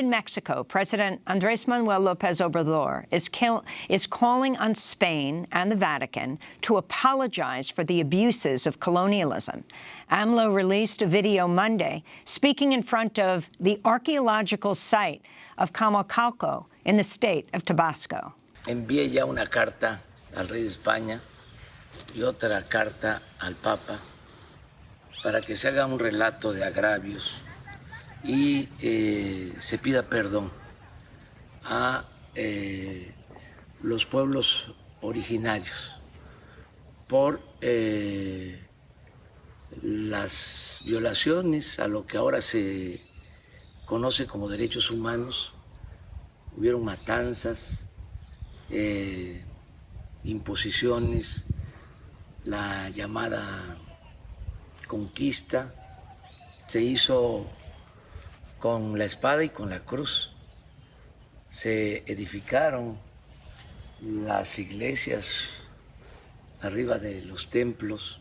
in Mexico, President Andrés Manuel López Obrador is, is calling on Spain and the Vatican to apologize for the abuses of colonialism. AMLO released a video Monday speaking in front of the archaeological site of Camalcalco in the state of Tabasco. Envié ya una carta al rey de España y otra carta al Papa para que se haga un relato de agravios y eh, se pida perdón a eh, los pueblos originarios por eh, las violaciones a lo que ahora se conoce como derechos humanos. Hubieron matanzas, imposiciones, la llamada conquista se hizo con la espada y con la cruz. Se edificaron las iglesias arriba de los templos